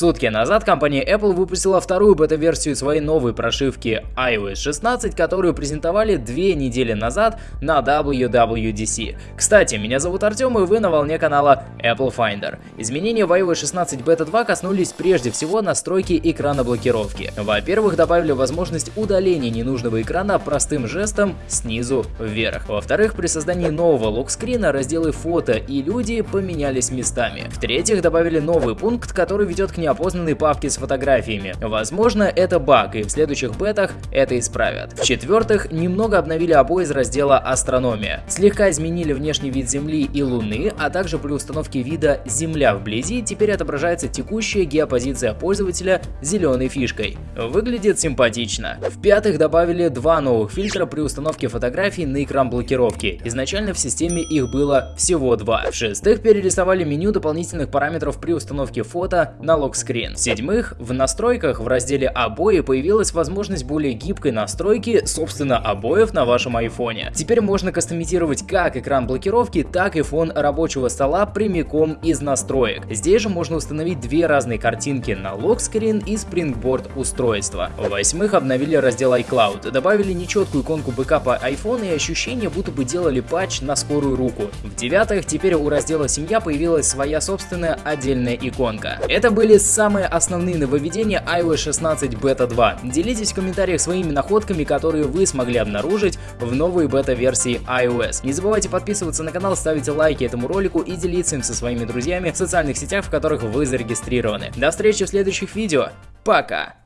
Сутки назад компания Apple выпустила вторую бета-версию своей новой прошивки iOS 16, которую презентовали две недели назад на WWDC. Кстати, меня зовут Артем и вы на волне канала Apple Finder. Изменения в iOS 16 Beta 2 коснулись прежде всего настройки экрана блокировки. Во-первых, добавили возможность удаления ненужного экрана простым жестом снизу вверх. Во-вторых, при создании нового локскрина разделы фото и люди поменялись местами. В-третьих, добавили новый пункт, который ведет к неопознанной папке с фотографиями. Возможно, это баг, и в следующих бетах это исправят. В-четвертых, немного обновили обои из раздела «Астрономия». Слегка изменили внешний вид Земли и Луны, а также при установке вида «Земля вблизи» теперь отображается текущая геопозиция пользователя зеленой фишкой. Выглядит симпатично. В-пятых, добавили два новых фильтра при установке фотографий на экран блокировки. Изначально в системе их было всего два. В-шестых, перерисовали меню дополнительных параметров при установке фото на локскрин. В-седьмых, в настройках в разделе «Обои» появилась возможность более гибкой настройки, собственно, обоев на вашем айфоне. Теперь можно кастомизировать как экран блокировки, так и фон рабочего стола прямиком из настроек. Здесь же можно установить две разные картинки на локскрин и спрингборд устройства. В-восьмых, обновили раздел iCloud, добавили нечеткую иконку бэкапа iPhone и ощущение, будто бы делали патч на скорую руку. В-девятых, теперь у раздела «Семья» появилась своя собственная отдельная иконка. Это были самые основные нововведения iOS 16 Beta 2. Делитесь в комментариях своими находками, которые вы смогли обнаружить в новой бета-версии iOS. Не забывайте подписываться на канал, ставить лайки этому ролику и делиться им со своими друзьями в социальных сетях, в которых вы зарегистрированы. До встречи в следующих видео. Пока!